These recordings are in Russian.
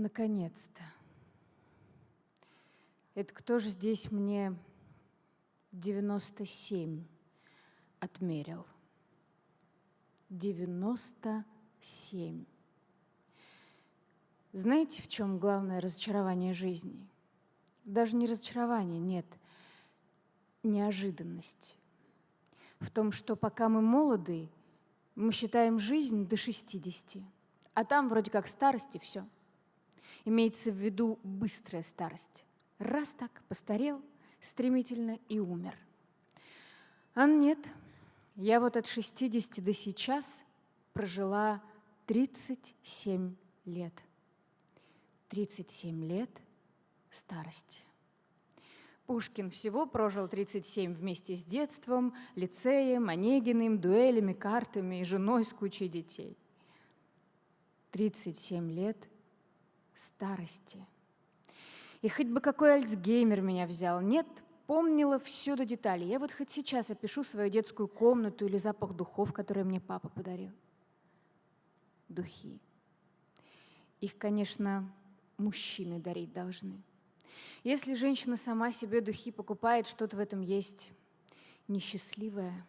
Наконец-то. Это кто же здесь мне 97 отмерил? 97. Знаете, в чем главное разочарование жизни? Даже не разочарование, нет, неожиданность. В том, что пока мы молоды, мы считаем жизнь до 60, а там вроде как старости все. Имеется в виду быстрая старость. Раз так, постарел стремительно и умер. А нет, я вот от 60 до сейчас прожила 37 лет. 37 лет старости. Пушкин всего прожил 37 вместе с детством, лицеем, Онегиным, дуэлями, картами и женой с кучей детей. 37 лет старости. И хоть бы какой Альцгеймер меня взял, нет, помнила все до деталей. Я вот хоть сейчас опишу свою детскую комнату или запах духов, которые мне папа подарил. Духи. Их, конечно, мужчины дарить должны. Если женщина сама себе духи покупает, что-то в этом есть несчастливое.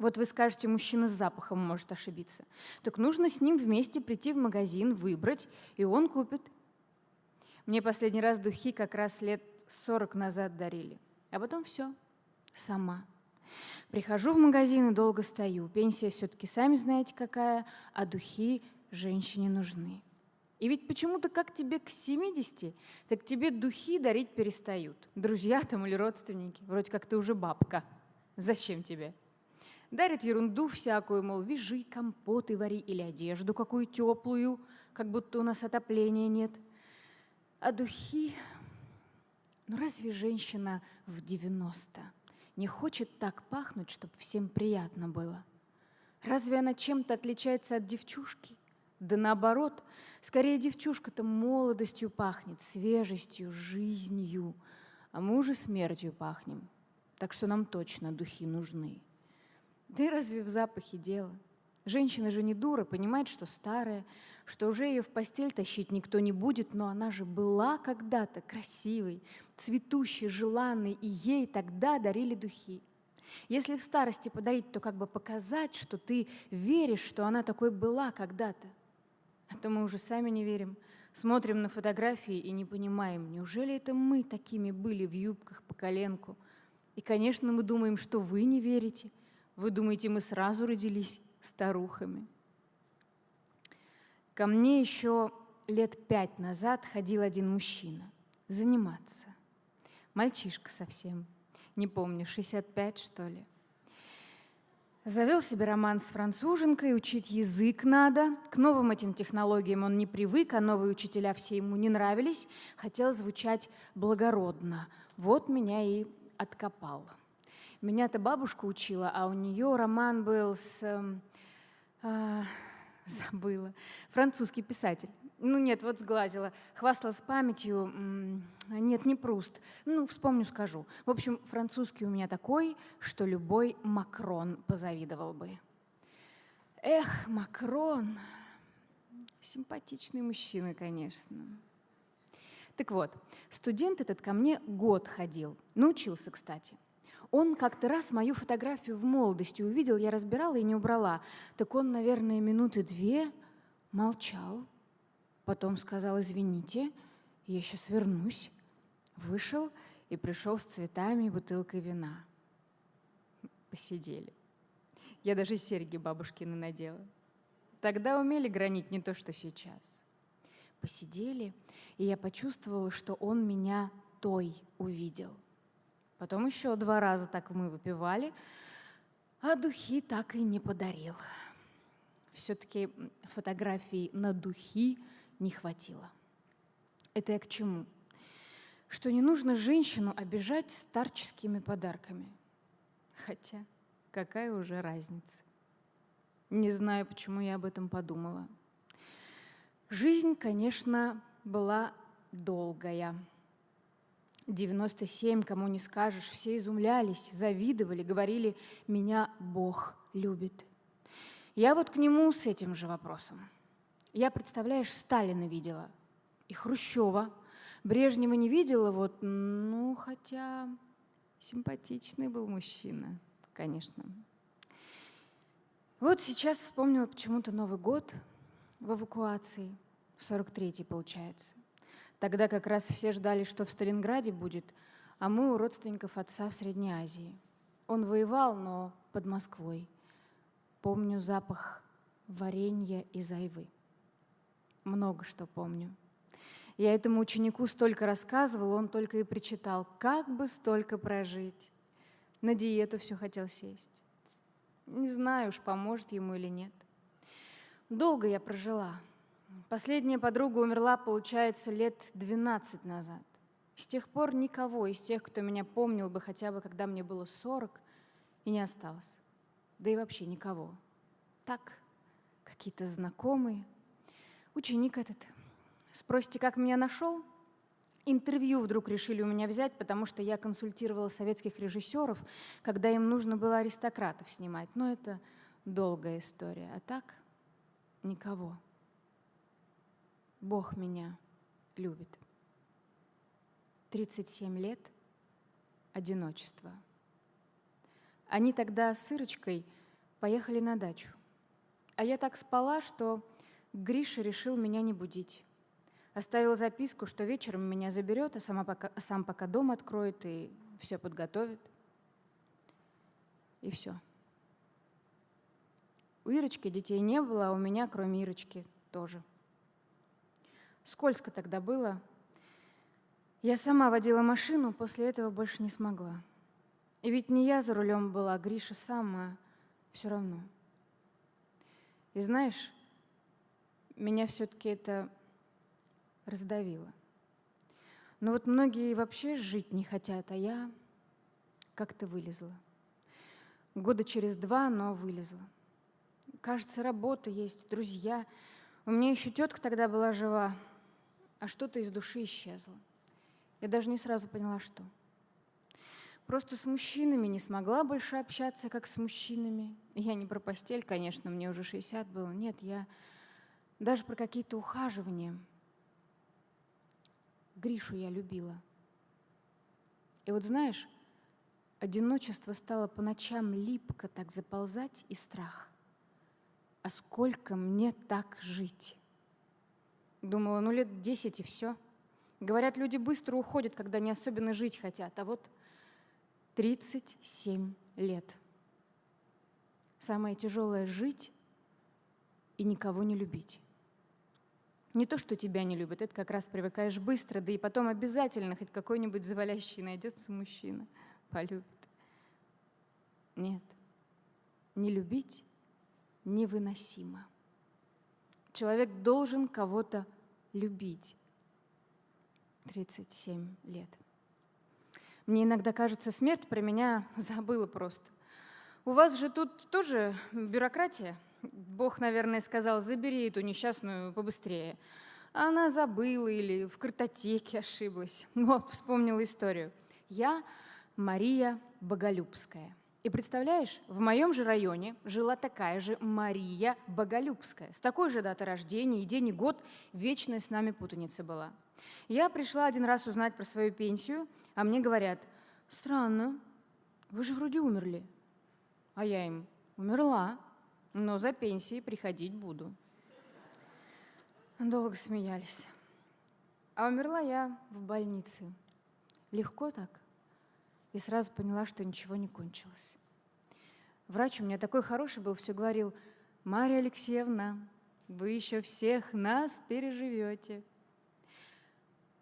Вот вы скажете, мужчина с запахом может ошибиться. Так нужно с ним вместе прийти в магазин, выбрать, и он купит. Мне последний раз духи как раз лет 40 назад дарили. А потом все, сама. Прихожу в магазин и долго стою. Пенсия все-таки сами знаете какая, а духи женщине нужны. И ведь почему-то как тебе к 70, так тебе духи дарить перестают. Друзья там или родственники. Вроде как ты уже бабка. Зачем тебе? Дарят ерунду всякую, мол, вяжи, компоты вари или одежду какую теплую, как будто у нас отопления нет. А духи... Ну разве женщина в 90 не хочет так пахнуть, чтобы всем приятно было? Разве она чем-то отличается от девчушки? Да наоборот, скорее девчушка-то молодостью пахнет, свежестью, жизнью, а мы уже смертью пахнем. Так что нам точно духи нужны. Да и разве в запахе дело? Женщина же не дура, понимает, что старая, что уже ее в постель тащить никто не будет, но она же была когда-то красивой, цветущей, желанной, и ей тогда дарили духи. Если в старости подарить, то как бы показать, что ты веришь, что она такой была когда-то. А то мы уже сами не верим. Смотрим на фотографии и не понимаем, неужели это мы такими были в юбках по коленку? И, конечно, мы думаем, что вы не верите. Вы думаете, мы сразу родились старухами. Ко мне еще лет пять назад ходил один мужчина заниматься. Мальчишка совсем, не помню, 65 что ли. Завел себе роман с француженкой, учить язык надо. К новым этим технологиям он не привык, а новые учителя все ему не нравились. Хотел звучать благородно. Вот меня и откопал. Меня-то бабушка учила, а у нее роман был с... Э, забыла. Французский писатель. Ну нет, вот сглазила. Хвасталась памятью. Нет, не Пруст. Ну, вспомню, скажу. В общем, французский у меня такой, что любой Макрон позавидовал бы. Эх, Макрон. Симпатичный мужчина, конечно. Так вот, студент этот ко мне год ходил. Научился, кстати. Он как-то раз мою фотографию в молодости увидел, я разбирала и не убрала. Так он, наверное, минуты две молчал. Потом сказал, извините, я сейчас вернусь. Вышел и пришел с цветами и бутылкой вина. Посидели. Я даже серьги бабушкины надела. Тогда умели гранить не то, что сейчас. Посидели, и я почувствовала, что он меня той увидел – Потом еще два раза так мы выпивали, а духи так и не подарил. Все-таки фотографий на духи не хватило. Это я к чему? Что не нужно женщину обижать старческими подарками. Хотя, какая уже разница? Не знаю, почему я об этом подумала. Жизнь, конечно, была долгая. 97, кому не скажешь, все изумлялись, завидовали, говорили, меня Бог любит. Я вот к нему с этим же вопросом. Я, представляешь, Сталина видела. и Хрущева. Брежнева не видела, вот, ну, хотя симпатичный был мужчина, конечно. Вот сейчас вспомнила почему-то Новый год в эвакуации, 43-й получается. Тогда как раз все ждали, что в Сталинграде будет, а мы у родственников отца в Средней Азии. Он воевал, но под Москвой. Помню запах варенья из айвы. Много что помню. Я этому ученику столько рассказывала, он только и причитал, как бы столько прожить. На диету все хотел сесть. Не знаю уж, поможет ему или нет. Долго я прожила. Последняя подруга умерла, получается, лет 12 назад. С тех пор никого из тех, кто меня помнил бы хотя бы, когда мне было 40, и не осталось. Да и вообще никого. Так, какие-то знакомые. Ученик этот. Спросите, как меня нашел? Интервью вдруг решили у меня взять, потому что я консультировала советских режиссеров, когда им нужно было аристократов снимать. Но это долгая история. А так никого. Бог меня любит. 37 лет одиночества. Они тогда с Ирочкой поехали на дачу. А я так спала, что Гриша решил меня не будить. Оставил записку, что вечером меня заберет, а, сама пока, а сам пока дом откроет и все подготовит. И все. У Ирочки детей не было, а у меня, кроме Ирочки, тоже. Скользко тогда было. Я сама водила машину, после этого больше не смогла. И ведь не я за рулем была, а Гриша сам, а все равно. И знаешь, меня все-таки это раздавило. Но вот многие вообще жить не хотят, а я как-то вылезла. Года через два, но вылезла. Кажется, работа есть, друзья. У меня еще тетка тогда была жива, а что-то из души исчезло. Я даже не сразу поняла, что. Просто с мужчинами не смогла больше общаться, как с мужчинами. Я не про постель, конечно, мне уже 60 было. Нет, я даже про какие-то ухаживания. Гришу я любила. И вот знаешь, одиночество стало по ночам липко так заползать и страх. А сколько мне так жить? Думала, ну лет десять и все. Говорят, люди быстро уходят, когда не особенно жить хотят. А вот 37 лет. Самое тяжелое — жить и никого не любить. Не то, что тебя не любят, это как раз привыкаешь быстро, да и потом обязательно хоть какой-нибудь завалящий найдется мужчина, полюбит. Нет, не любить невыносимо. Человек должен кого-то любить. 37 лет. Мне иногда кажется, смерть про меня забыла просто. У вас же тут тоже бюрократия. Бог, наверное, сказал, забери эту несчастную побыстрее. Она забыла или в картотеке ошиблась. Но вспомнила историю. Я Мария Боголюбская. И представляешь, в моем же районе жила такая же Мария Боголюбская. С такой же датой рождения и день и год вечная с нами путаница была. Я пришла один раз узнать про свою пенсию, а мне говорят, странно, вы же вроде умерли. А я им, умерла, но за пенсией приходить буду. Долго смеялись. А умерла я в больнице. Легко так и сразу поняла, что ничего не кончилось. Врач у меня такой хороший был, все говорил, «Мария Алексеевна, вы еще всех нас переживете».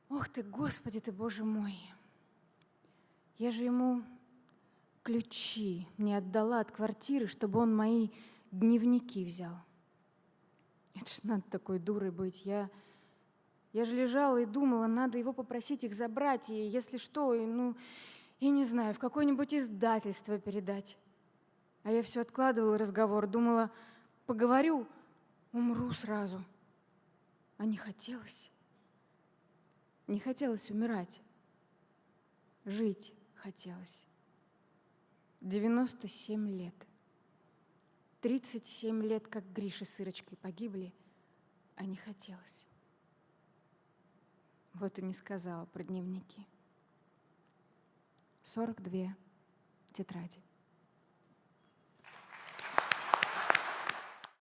Ох ты, Господи ты, Боже мой! Я же ему ключи не отдала от квартиры, чтобы он мои дневники взял. Это ж надо такой дурой быть. Я, я же лежала и думала, надо его попросить их забрать, и если что, и, ну, я не знаю, в какое-нибудь издательство передать. А я все откладывала разговор, думала, поговорю, умру сразу. А не хотелось. Не хотелось умирать. Жить хотелось. 97 лет. 37 лет, как Гриша с Ирочкой погибли, а не хотелось. Вот и не сказала про дневники. 42 тетради.